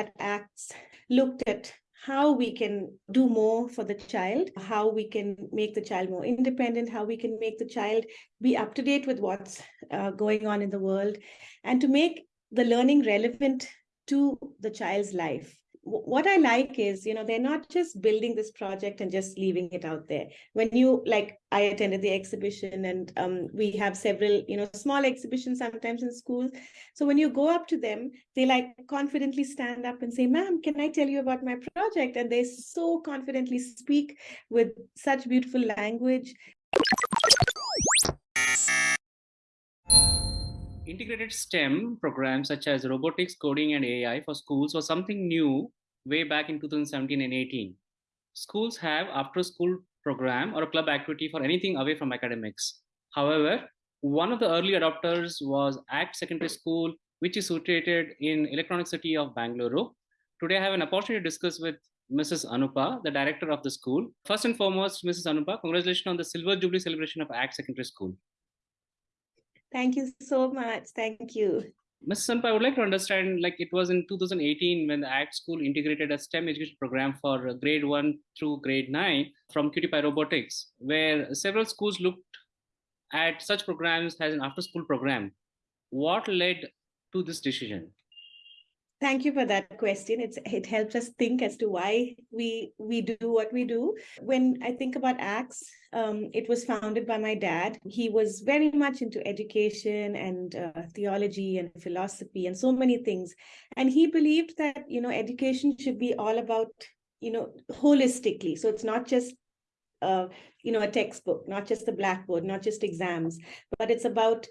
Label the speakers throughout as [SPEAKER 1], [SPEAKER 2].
[SPEAKER 1] at ACTS looked at how we can do more for the child, how we can make the child more independent, how we can make the child be up to date with what's uh, going on in the world, and to make the learning relevant to the child's life what I like is, you know, they're not just building this project and just leaving it out there. When you, like, I attended the exhibition and um, we have several, you know, small exhibitions sometimes in schools. So when you go up to them, they like confidently stand up and say, ma'am, can I tell you about my project? And they so confidently speak with such beautiful language.
[SPEAKER 2] Integrated STEM programs such as robotics, coding, and AI for schools was something new way back in 2017 and 18. Schools have after school program or a club activity for anything away from academics. However, one of the early adopters was ACT Secondary School, which is situated in Electronic City of Bangalore. Today, I have an opportunity to discuss with Mrs. Anupa, the director of the school. First and foremost, Mrs. Anupa, congratulations on the Silver Jubilee celebration of ACT Secondary School.
[SPEAKER 1] Thank you so much. Thank you.
[SPEAKER 2] Ms. Anupa, I would like to understand, like it was in 2018 when the ACT School integrated a STEM education program for grade 1 through grade 9 from QT Robotics, where several schools looked at such programs as an after-school program. What led to this decision?
[SPEAKER 1] Thank you for that question. It's it helps us think as to why we we do what we do. When I think about ACTS, um, it was founded by my dad. He was very much into education and uh, theology and philosophy and so many things. And he believed that you know education should be all about you know holistically. So it's not just uh, you know a textbook, not just the blackboard, not just exams, but it's about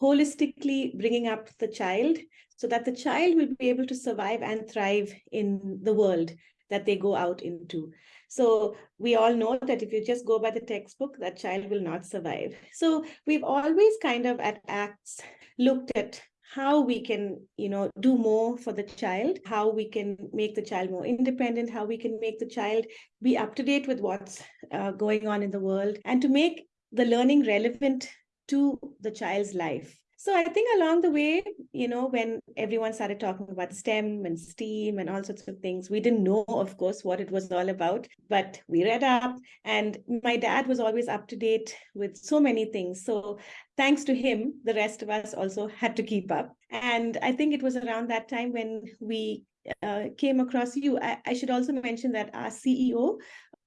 [SPEAKER 1] holistically bringing up the child so that the child will be able to survive and thrive in the world that they go out into. So we all know that if you just go by the textbook, that child will not survive. So we've always kind of at ACTS looked at how we can, you know, do more for the child, how we can make the child more independent, how we can make the child be up to date with what's uh, going on in the world, and to make the learning relevant to the child's life. So I think along the way, you know, when everyone started talking about STEM and STEAM and all sorts of things, we didn't know, of course, what it was all about, but we read up and my dad was always up to date with so many things. So thanks to him, the rest of us also had to keep up. And I think it was around that time when we uh, came across you. I, I, should also mention that our CEO,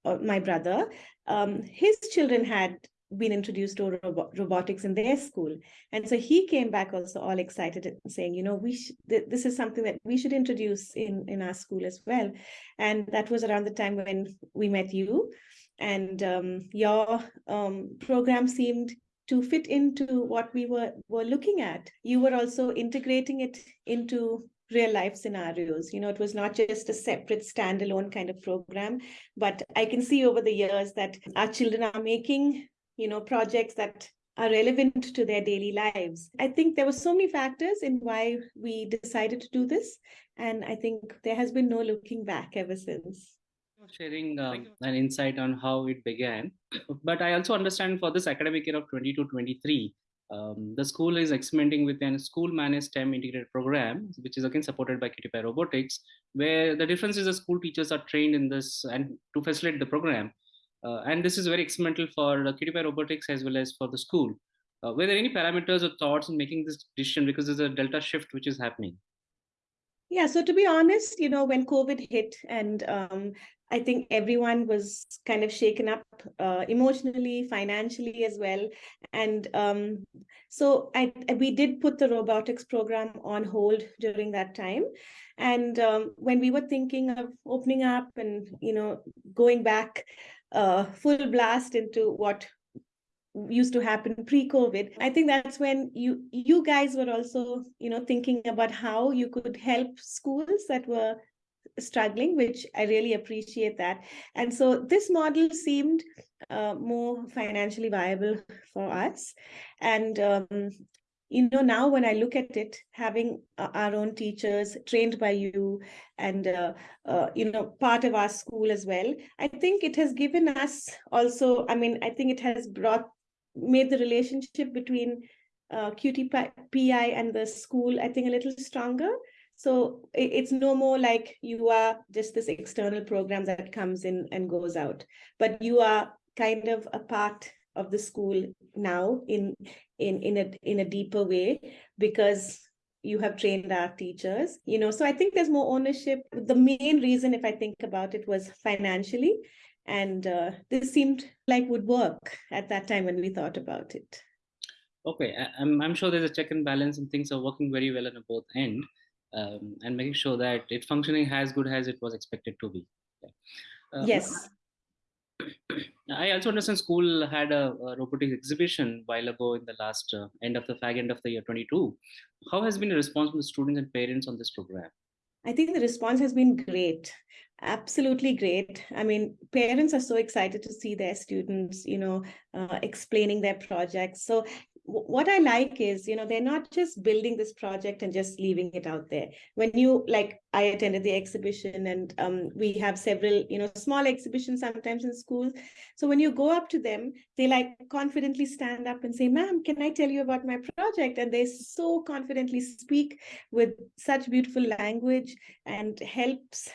[SPEAKER 1] uh, my brother, um, his children had been introduced to robo robotics in their school. And so he came back also all excited saying, you know, we th this is something that we should introduce in, in our school as well. And that was around the time when we met you and um, your um, program seemed to fit into what we were, were looking at. You were also integrating it into real life scenarios. You know, it was not just a separate standalone kind of program, but I can see over the years that our children are making you know, projects that are relevant to their daily lives. I think there were so many factors in why we decided to do this. And I think there has been no looking back ever since.
[SPEAKER 2] Sharing um, an insight on how it began. But I also understand for this academic year of 22 23, um, the school is experimenting with a school managed STEM integrated program, which is again supported by QT Robotics, where the difference is the school teachers are trained in this and to facilitate the program and this is very experimental for uh, QT robotics as well as for the school. Uh, were there any parameters or thoughts in making this decision because there's a delta shift which is happening?
[SPEAKER 1] Yeah, so to be honest, you know, when COVID hit and um, I think everyone was kind of shaken up uh, emotionally, financially as well. And um, so I, we did put the robotics program on hold during that time. And um, when we were thinking of opening up and, you know, going back uh, full blast into what used to happen pre-COVID. I think that's when you you guys were also, you know, thinking about how you could help schools that were struggling, which I really appreciate that. And so this model seemed uh, more financially viable for us. And um, you know, now when I look at it, having uh, our own teachers trained by you and, uh, uh, you know, part of our school as well, I think it has given us also, I mean, I think it has brought, made the relationship between uh, QT PI and the school, I think a little stronger. So it's no more like you are just this external program that comes in and goes out, but you are kind of a part of the school now in in in a in a deeper way because you have trained our teachers you know? So i think there's more ownership. The main reason if i think about it was financially and uh, this seemed like would work at that time when we thought about it.
[SPEAKER 2] Okay i'm, I'm sure there's a check and balance and things are working very well on both end um, and making sure that it's functioning as good as it was expected to be.
[SPEAKER 1] Uh, yes
[SPEAKER 2] I also understand school had a, a robotics exhibition while ago in the last uh, end of the fag end of the year 22. How has been the response from the students and parents on this program?
[SPEAKER 1] I think the response has been great. Absolutely great. I mean, parents are so excited to see their students, you know, uh, explaining their projects. So what I like is, you know, they're not just building this project and just leaving it out there. When you like, I attended the exhibition and um, we have several, you know, small exhibitions sometimes in schools. So when you go up to them, they like confidently stand up and say, ma'am, can I tell you about my project? And they so confidently speak with such beautiful language and helps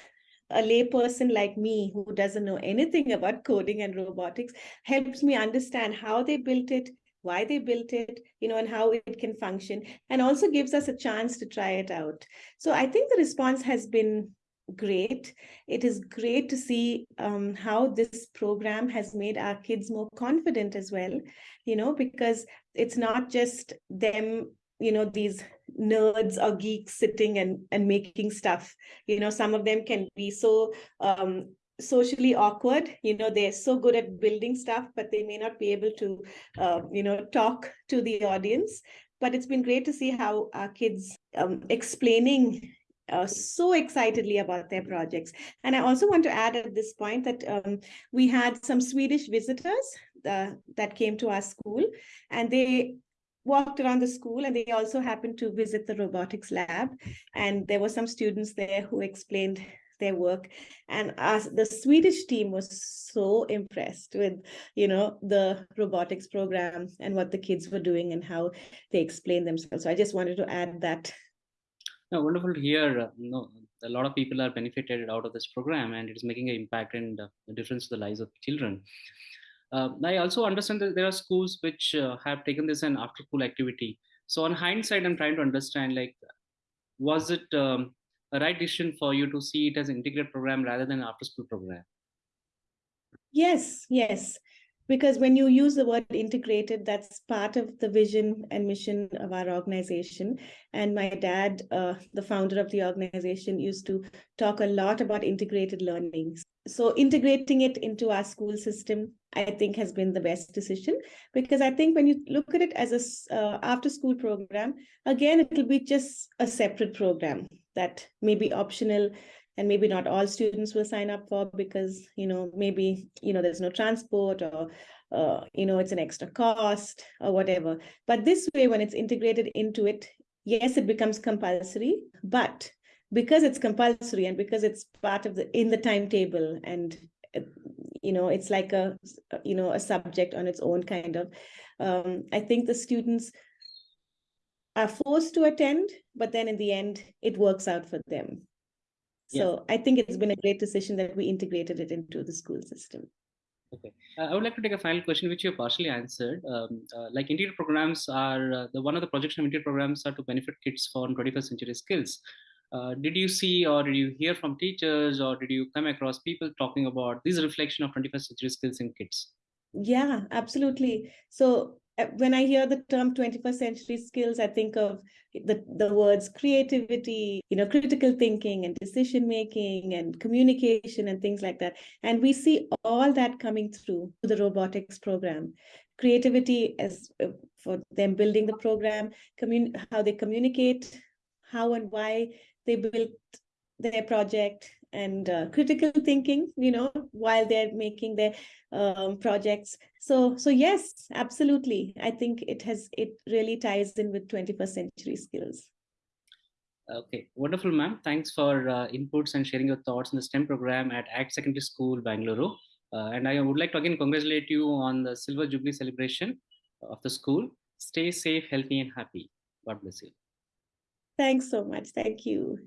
[SPEAKER 1] a layperson like me who doesn't know anything about coding and robotics helps me understand how they built it why they built it, you know, and how it can function, and also gives us a chance to try it out. So I think the response has been great. It is great to see um, how this program has made our kids more confident as well, you know, because it's not just them you know these nerds or geeks sitting and and making stuff you know some of them can be so um socially awkward. You know they're so good at building stuff but they may not be able to uh, you know talk to the audience. But it's been great to see how our kids um, explaining uh, so excitedly about their projects. And i also want to add at this point that um, we had some swedish visitors uh, that came to our school and they walked around the school and they also happened to visit the robotics lab. And there were some students there who explained their work. And as the swedish team was so impressed with you know the robotics program and what the kids were doing and how they explained themselves. So i just wanted to add that.
[SPEAKER 2] No, wonderful to hear uh, know, a lot of people are benefited out of this program and it is making an impact and uh, a difference to the lives of children. Uh, i also understand that there are schools which uh, have taken this an after school activity. So on hindsight i'm trying to understand like was it um, a right decision for you to see it as an integrated program rather than after school program?
[SPEAKER 1] Yes yes because when you use the word integrated that's part of the vision and mission of our organization. And my dad uh, the founder of the organization used to talk a lot about integrated learning. So integrating it into our school system i think has been the best decision. Because i think when you look at it as a uh, after school program again it will be just a separate program that may be optional and maybe not all students will sign up for because you know maybe you know there's no transport or uh, you know it's an extra cost or whatever. But this way when it's integrated into it yes it becomes compulsory but because it's compulsory and because it's part of the in the timetable and you know it's like a you know a subject on its own kind of um, i think the students are forced to attend but then in the end it works out for them so yeah. I think it's been a great decision that we integrated it into the school system.
[SPEAKER 2] Okay, uh, I would like to take a final question, which you partially answered. Um, uh, like integrated programs are uh, the one of the projects of integrated programs are to benefit kids for 21st century skills. Uh, did you see or did you hear from teachers or did you come across people talking about this reflection of 21st century skills in kids?
[SPEAKER 1] Yeah, absolutely. So when I hear the term 21st century skills, I think of the, the words creativity, you know, critical thinking and decision making and communication and things like that. And we see all that coming through the robotics program. Creativity as uh, for them building the program, how they communicate, how and why they built their project, and uh, critical thinking you know while they're making their um, projects. So so yes absolutely. I think it has it really ties in with 21st century skills.
[SPEAKER 2] Okay. Wonderful ma'am. Thanks for uh, inputs and sharing your thoughts on the stem program at act secondary school bangalore. Uh, and i would like to again congratulate you on the silver jubilee celebration of the school. Stay safe healthy and happy. God bless you.
[SPEAKER 1] Thanks so much. Thank you